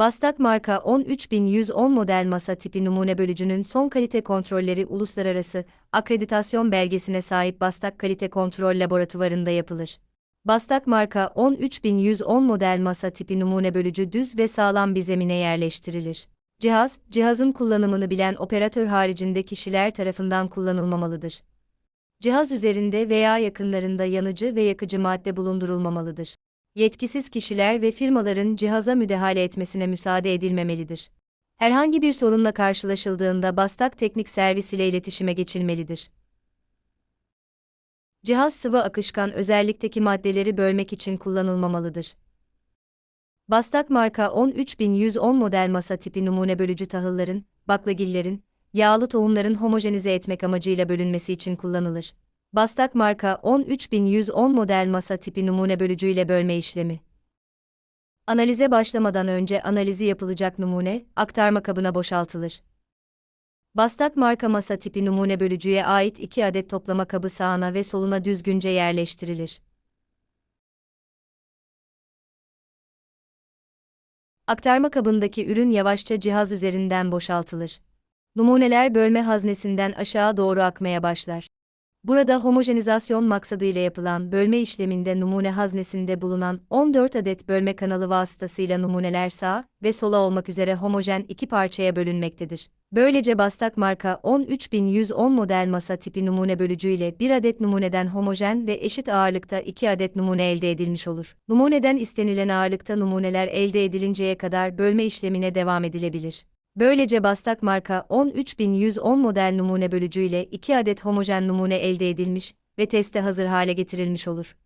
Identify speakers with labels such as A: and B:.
A: Bastak marka 13110 model masa tipi numune bölücünün son kalite kontrolleri uluslararası akreditasyon belgesine sahip Bastak Kalite Kontrol Laboratuvarında yapılır. Bastak marka 13110 model masa tipi numune bölücü düz ve sağlam bir zemine yerleştirilir. Cihaz, cihazın kullanımını bilen operatör haricinde kişiler tarafından kullanılmamalıdır. Cihaz üzerinde veya yakınlarında yanıcı ve yakıcı madde bulundurulmamalıdır. Yetkisiz kişiler ve firmaların cihaza müdahale etmesine müsaade edilmemelidir. Herhangi bir sorunla karşılaşıldığında Bastak Teknik Servis ile iletişime geçilmelidir. Cihaz sıvı akışkan özellikteki maddeleri bölmek için kullanılmamalıdır. Bastak marka 13110 model masa tipi numune bölücü tahılların, baklagillerin, yağlı tohumların homojenize etmek amacıyla bölünmesi için kullanılır. Bastak marka 13110 model masa tipi numune bölücüyle bölme işlemi. Analize başlamadan önce analizi yapılacak numune, aktarma kabına boşaltılır. Bastak marka masa tipi numune bölücüye ait 2 adet toplama kabı sağına ve soluna düzgünce yerleştirilir. Aktarma kabındaki ürün yavaşça cihaz üzerinden boşaltılır. Numuneler bölme haznesinden aşağı doğru akmaya başlar. Burada homojenizasyon maksadıyla yapılan bölme işleminde numune haznesinde bulunan 14 adet bölme kanalı vasıtasıyla numuneler sağ ve sola olmak üzere homojen iki parçaya bölünmektedir. Böylece Bastak marka 13110 model masa tipi numune bölücü ile bir adet numuneden homojen ve eşit ağırlıkta iki adet numune elde edilmiş olur. Numuneden istenilen ağırlıkta numuneler elde edilinceye kadar bölme işlemine devam edilebilir. Böylece Bastak marka 13110 model numune bölücü ile 2 adet homojen numune elde edilmiş ve teste hazır hale getirilmiş olur.